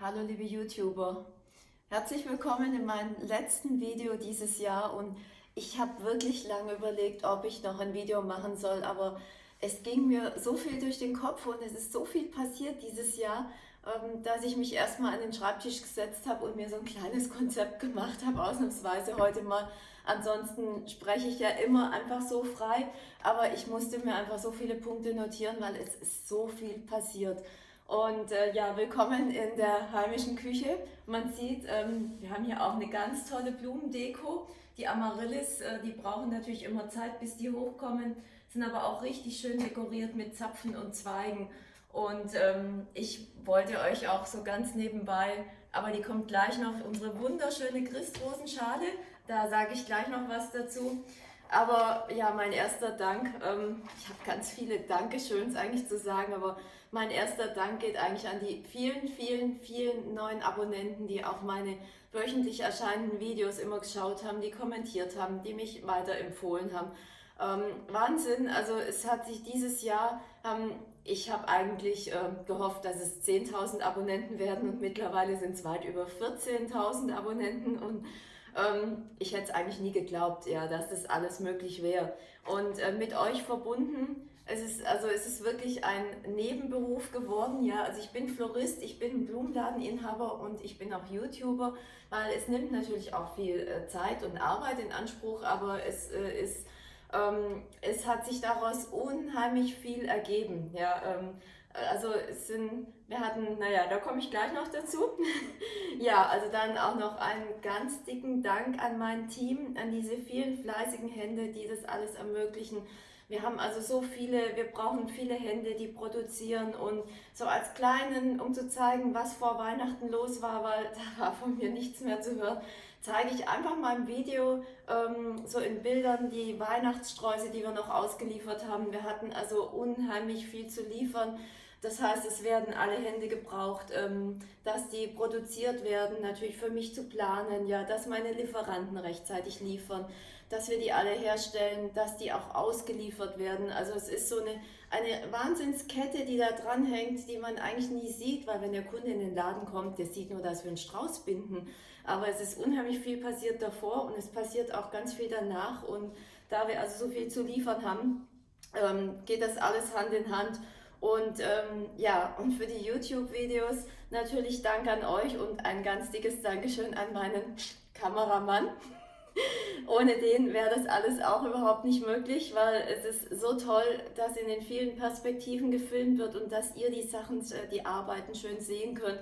Hallo liebe YouTuber, herzlich willkommen in meinem letzten Video dieses Jahr und ich habe wirklich lange überlegt, ob ich noch ein Video machen soll, aber es ging mir so viel durch den Kopf und es ist so viel passiert dieses Jahr, ähm, dass ich mich erstmal an den Schreibtisch gesetzt habe und mir so ein kleines Konzept gemacht habe, ausnahmsweise heute mal. Ansonsten spreche ich ja immer einfach so frei, aber ich musste mir einfach so viele Punkte notieren, weil es ist so viel passiert. Und äh, ja, willkommen in der heimischen Küche. Man sieht, ähm, wir haben hier auch eine ganz tolle Blumendeko. Die Amaryllis, äh, die brauchen natürlich immer Zeit, bis die hochkommen, sind aber auch richtig schön dekoriert mit Zapfen und Zweigen. Und ähm, ich wollte euch auch so ganz nebenbei, aber die kommt gleich noch, unsere wunderschöne Christrosenschale. Da sage ich gleich noch was dazu. Aber ja, mein erster Dank, ähm, ich habe ganz viele Dankeschöns eigentlich zu sagen, aber mein erster Dank geht eigentlich an die vielen, vielen, vielen neuen Abonnenten, die auch meine wöchentlich erscheinenden Videos immer geschaut haben, die kommentiert haben, die mich weiterempfohlen haben. Ähm, Wahnsinn, also es hat sich dieses Jahr, ähm, ich habe eigentlich äh, gehofft, dass es 10.000 Abonnenten werden und mittlerweile sind es weit über 14.000 Abonnenten und ähm, ich hätte es eigentlich nie geglaubt, ja, dass das alles möglich wäre. Und äh, mit euch verbunden, es ist, also es ist wirklich ein Nebenberuf geworden, ja. Also ich bin Florist, ich bin Blumenladeninhaber und ich bin auch YouTuber, weil es nimmt natürlich auch viel äh, Zeit und Arbeit in Anspruch, aber es äh, ist ähm, es hat sich daraus unheimlich viel ergeben. Ja, ähm, also es sind, wir hatten, naja, da komme ich gleich noch dazu. ja, also dann auch noch einen ganz dicken Dank an mein Team, an diese vielen fleißigen Hände, die das alles ermöglichen. Wir haben also so viele, wir brauchen viele Hände, die produzieren und so als kleinen, um zu zeigen, was vor Weihnachten los war, weil da war von mir nichts mehr zu hören, zeige ich einfach mal im Video ähm, so in Bildern die Weihnachtssträuße, die wir noch ausgeliefert haben. Wir hatten also unheimlich viel zu liefern. Das heißt, es werden alle Hände gebraucht, ähm, dass die produziert werden, natürlich für mich zu planen, ja, dass meine Lieferanten rechtzeitig liefern, dass wir die alle herstellen, dass die auch ausgeliefert werden. Also es ist so eine, eine Wahnsinnskette, die da dran hängt, die man eigentlich nie sieht, weil wenn der Kunde in den Laden kommt, der sieht nur, dass wir einen Strauß binden. Aber es ist unheimlich viel passiert davor und es passiert auch ganz viel danach. Und da wir also so viel zu liefern haben, ähm, geht das alles Hand in Hand. Und ähm, ja, und für die YouTube-Videos natürlich Dank an euch und ein ganz dickes Dankeschön an meinen Kameramann. Ohne den wäre das alles auch überhaupt nicht möglich, weil es ist so toll, dass in den vielen Perspektiven gefilmt wird und dass ihr die Sachen, äh, die Arbeiten schön sehen könnt.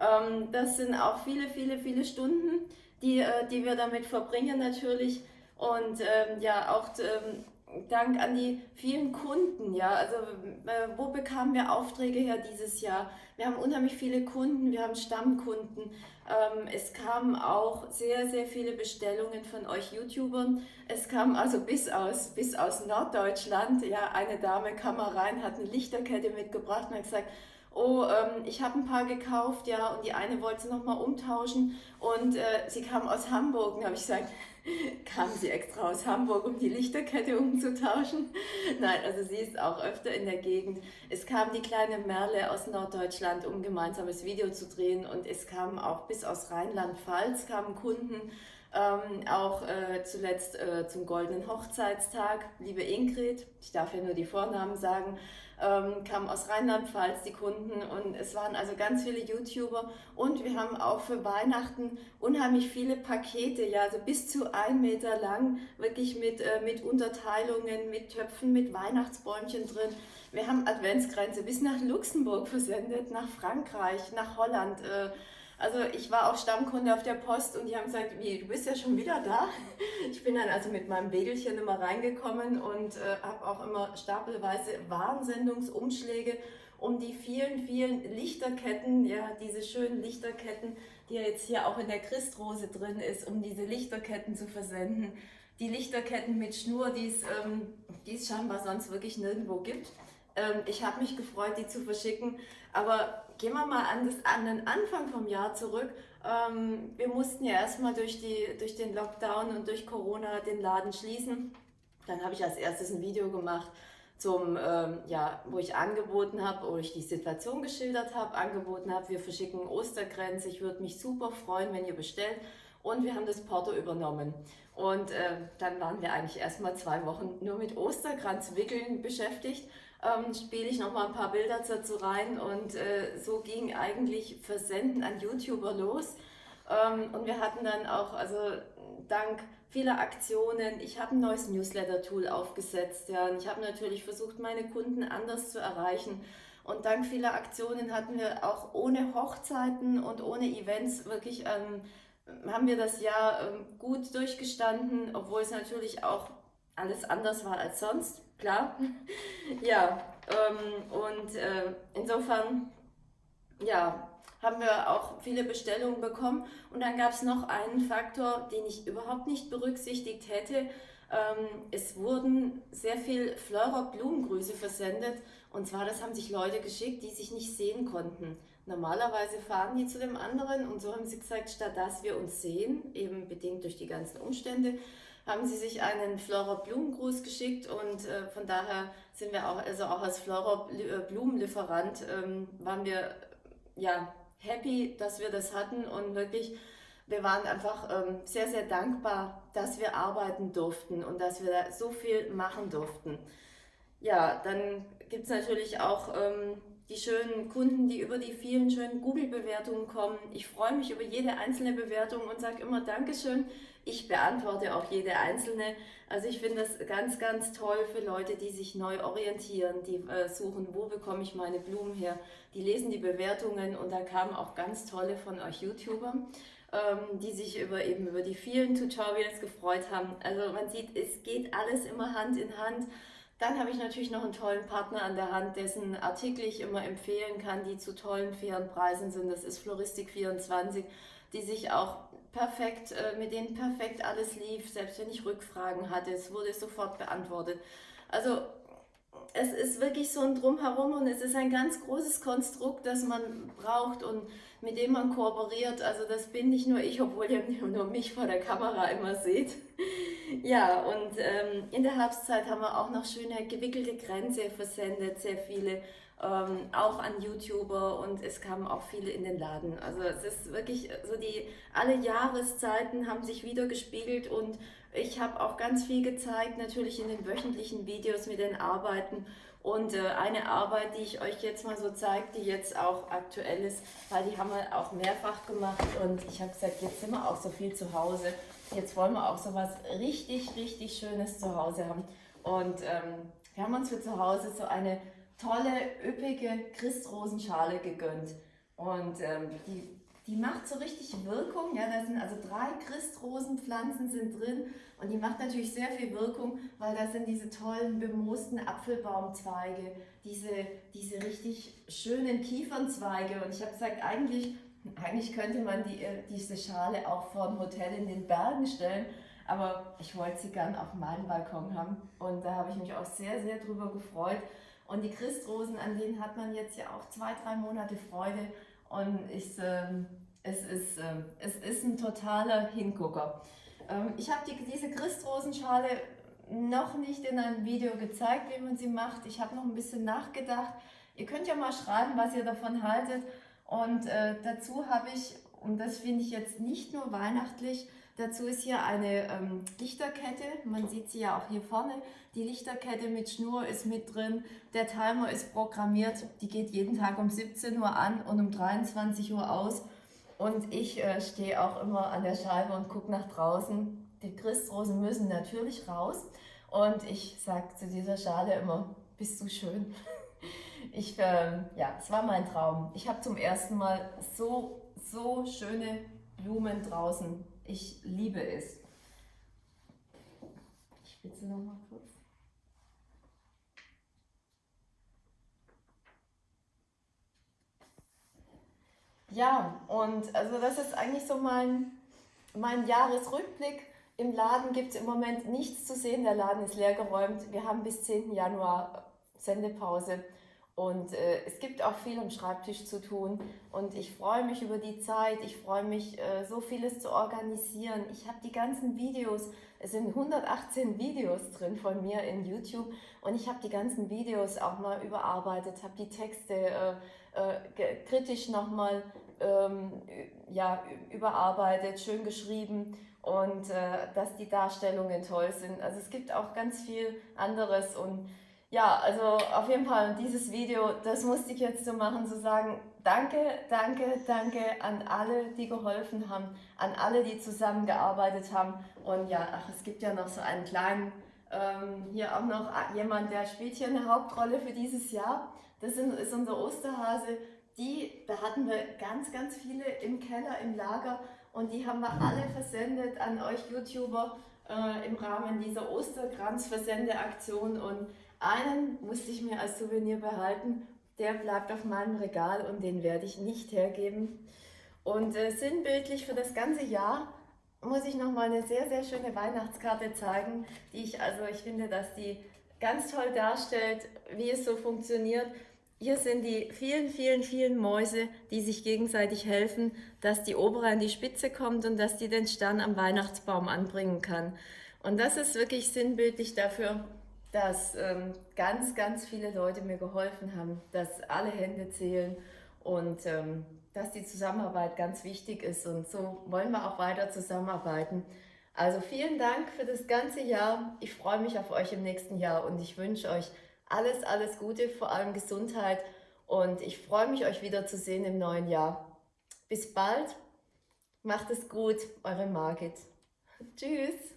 Ähm, das sind auch viele, viele, viele Stunden, die, äh, die wir damit verbringen natürlich. Und ähm, ja, auch ähm, Dank an die vielen Kunden, ja, also äh, wo bekamen wir Aufträge her dieses Jahr? Wir haben unheimlich viele Kunden, wir haben Stammkunden. Ähm, es kamen auch sehr, sehr viele Bestellungen von euch YouTubern. Es kam also bis aus, bis aus Norddeutschland, ja, eine Dame kam mal rein, hat eine Lichterkette mitgebracht und hat gesagt, oh, ähm, ich habe ein paar gekauft, ja, und die eine wollte sie nochmal umtauschen und äh, sie kam aus Hamburg und habe ich gesagt, kam sie extra aus Hamburg, um die Lichterkette umzutauschen? Nein, also sie ist auch öfter in der Gegend. Es kam die kleine Merle aus Norddeutschland, um ein gemeinsames Video zu drehen und es kamen auch bis aus Rheinland-Pfalz kamen Kunden, ähm, auch äh, zuletzt äh, zum goldenen Hochzeitstag, liebe Ingrid, ich darf ja nur die Vornamen sagen, ähm, kamen aus Rheinland-Pfalz die Kunden und es waren also ganz viele YouTuber und wir haben auch für Weihnachten unheimlich viele Pakete, ja, also bis zu ein Meter lang, wirklich mit, äh, mit Unterteilungen, mit Töpfen, mit Weihnachtsbäumchen drin. Wir haben Adventsgrenze bis nach Luxemburg versendet, nach Frankreich, nach Holland. Also ich war auch Stammkunde auf der Post und die haben gesagt, wie, du bist ja schon wieder da. Ich bin dann also mit meinem Wägelchen immer reingekommen und äh, habe auch immer stapelweise Warnsendungsumschläge um die vielen, vielen Lichterketten, ja, diese schönen Lichterketten, die ja jetzt hier auch in der Christrose drin ist, um diese Lichterketten zu versenden. Die Lichterketten mit Schnur, die es, ähm, es scheinbar sonst wirklich nirgendwo gibt. Ähm, ich habe mich gefreut, die zu verschicken. Aber gehen wir mal an, das, an den Anfang vom Jahr zurück. Ähm, wir mussten ja erstmal durch, durch den Lockdown und durch Corona den Laden schließen. Dann habe ich als erstes ein Video gemacht zum, ähm, ja, wo ich angeboten habe, wo ich die Situation geschildert habe, angeboten habe, wir verschicken Ostergrenze, ich würde mich super freuen, wenn ihr bestellt. Und wir haben das Porto übernommen. Und äh, dann waren wir eigentlich erstmal zwei Wochen nur mit Osterkranz wickeln beschäftigt. Ähm, spiele ich noch mal ein paar Bilder dazu rein und äh, so ging eigentlich Versenden an YouTuber los. Ähm, und wir hatten dann auch, also dank vieler Aktionen, ich habe ein neues Newsletter-Tool aufgesetzt, ja, und ich habe natürlich versucht, meine Kunden anders zu erreichen. Und dank vieler Aktionen hatten wir auch ohne Hochzeiten und ohne Events wirklich, ähm, haben wir das Jahr ähm, gut durchgestanden, obwohl es natürlich auch alles anders war als sonst, klar. ja, ähm, und äh, insofern, ja, haben wir auch viele Bestellungen bekommen. Und dann gab es noch einen Faktor, den ich überhaupt nicht berücksichtigt hätte. Ähm, es wurden sehr viel Fleurer Blumengrüße versendet. Und zwar, das haben sich Leute geschickt, die sich nicht sehen konnten. Normalerweise fahren die zu dem anderen und so haben sie gesagt, statt dass wir uns sehen, eben bedingt durch die ganzen Umstände, haben sie sich einen Flora Blumengruß geschickt und äh, von daher sind wir auch, also auch als Flora äh, Blumenlieferant ähm, waren wir ja happy, dass wir das hatten und wirklich, wir waren einfach ähm, sehr, sehr dankbar, dass wir arbeiten durften und dass wir da so viel machen durften. Ja, dann gibt es natürlich auch ähm, die schönen Kunden, die über die vielen schönen Google-Bewertungen kommen. Ich freue mich über jede einzelne Bewertung und sage immer Dankeschön. Ich beantworte auch jede einzelne. Also ich finde das ganz, ganz toll für Leute, die sich neu orientieren, die äh, suchen, wo bekomme ich meine Blumen her. Die lesen die Bewertungen und da kamen auch ganz tolle von euch YouTubern ähm, die sich über eben über die vielen Tutorials gefreut haben. Also man sieht, es geht alles immer Hand in Hand. Dann habe ich natürlich noch einen tollen Partner an der Hand, dessen Artikel ich immer empfehlen kann, die zu tollen, fairen Preisen sind. Das ist Floristik24, die sich auch perfekt, äh, mit denen perfekt alles lief, selbst wenn ich Rückfragen hatte, es wurde sofort beantwortet. Also es ist wirklich so ein Drumherum und es ist ein ganz großes Konstrukt, das man braucht und mit dem man kooperiert. Also das bin nicht nur ich, obwohl ihr nur mich vor der Kamera immer seht. ja, und ähm, in der Herbstzeit haben wir auch noch schöne gewickelte Grenze versendet, sehr viele ähm, auch an YouTuber und es kamen auch viele in den Laden. Also es ist wirklich so die, alle Jahreszeiten haben sich wieder gespiegelt und ich habe auch ganz viel gezeigt, natürlich in den wöchentlichen Videos mit den Arbeiten und äh, eine Arbeit, die ich euch jetzt mal so zeige, die jetzt auch aktuell ist, weil die haben wir auch mehrfach gemacht und ich habe gesagt, jetzt sind wir auch so viel zu Hause. Jetzt wollen wir auch so was richtig, richtig Schönes zu Hause haben. Und ähm, wir haben uns für zu Hause so eine tolle, üppige Christrosenschale gegönnt. Und ähm, die, die macht so richtig Wirkung. Ja, da sind also drei Christrosenpflanzen sind drin und die macht natürlich sehr viel Wirkung, weil da sind diese tollen bemoosten Apfelbaumzweige, diese, diese richtig schönen Kiefernzweige. Und ich habe gesagt, eigentlich, eigentlich könnte man die, äh, diese Schale auch vor dem Hotel in den Bergen stellen. Aber ich wollte sie gern auf meinem Balkon haben und da habe ich mich auch sehr, sehr drüber gefreut. Und die Christrosen, an denen hat man jetzt ja auch zwei, drei Monate Freude. Und ich, äh, es, ist, äh, es ist ein totaler Hingucker. Ähm, ich habe die, diese Christrosenschale noch nicht in einem Video gezeigt, wie man sie macht. Ich habe noch ein bisschen nachgedacht. Ihr könnt ja mal schreiben, was ihr davon haltet. Und äh, dazu habe ich, und das finde ich jetzt nicht nur weihnachtlich, Dazu ist hier eine ähm, Lichterkette, man sieht sie ja auch hier vorne. Die Lichterkette mit Schnur ist mit drin, der Timer ist programmiert, die geht jeden Tag um 17 Uhr an und um 23 Uhr aus. Und ich äh, stehe auch immer an der Scheibe und gucke nach draußen. Die Christrosen müssen natürlich raus. Und ich sage zu dieser Schale immer, bist du schön. Ich, äh, ja, es war mein Traum. Ich habe zum ersten Mal so, so schöne Blumen draußen ich liebe es. Ich spitze noch mal kurz. Ja, und also das ist eigentlich so mein, mein Jahresrückblick. Im Laden gibt es im Moment nichts zu sehen. Der Laden ist leer geräumt. Wir haben bis 10. Januar Sendepause. Und äh, es gibt auch viel am Schreibtisch zu tun. Und ich freue mich über die Zeit, ich freue mich, äh, so vieles zu organisieren. Ich habe die ganzen Videos, es sind 118 Videos drin von mir in YouTube. Und ich habe die ganzen Videos auch mal überarbeitet, habe die Texte äh, äh, kritisch nochmal ähm, ja, überarbeitet, schön geschrieben. Und äh, dass die Darstellungen toll sind. Also es gibt auch ganz viel anderes. Und ja, also auf jeden Fall dieses Video, das musste ich jetzt so machen, zu sagen, danke, danke, danke an alle, die geholfen haben, an alle, die zusammengearbeitet haben. Und ja, ach, es gibt ja noch so einen kleinen, ähm, hier auch noch jemand, der spielt hier eine Hauptrolle für dieses Jahr. Das ist unser Osterhase. Die, da hatten wir ganz, ganz viele im Keller, im Lager und die haben wir alle versendet an euch YouTuber äh, im Rahmen dieser Osterkranz-Versendeaktion und einen musste ich mir als Souvenir behalten. Der bleibt auf meinem Regal und den werde ich nicht hergeben. Und äh, sinnbildlich für das ganze Jahr muss ich noch mal eine sehr, sehr schöne Weihnachtskarte zeigen, die ich, also ich finde, dass die ganz toll darstellt, wie es so funktioniert. Hier sind die vielen, vielen, vielen Mäuse, die sich gegenseitig helfen, dass die Obere an die Spitze kommt und dass die den Stern am Weihnachtsbaum anbringen kann. Und das ist wirklich sinnbildlich dafür, dass ähm, ganz, ganz viele Leute mir geholfen haben, dass alle Hände zählen und ähm, dass die Zusammenarbeit ganz wichtig ist. Und so wollen wir auch weiter zusammenarbeiten. Also vielen Dank für das ganze Jahr. Ich freue mich auf euch im nächsten Jahr und ich wünsche euch alles, alles Gute, vor allem Gesundheit. Und ich freue mich, euch wiederzusehen im neuen Jahr. Bis bald. Macht es gut, eure Margit. Tschüss.